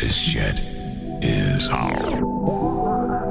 This shit is hard.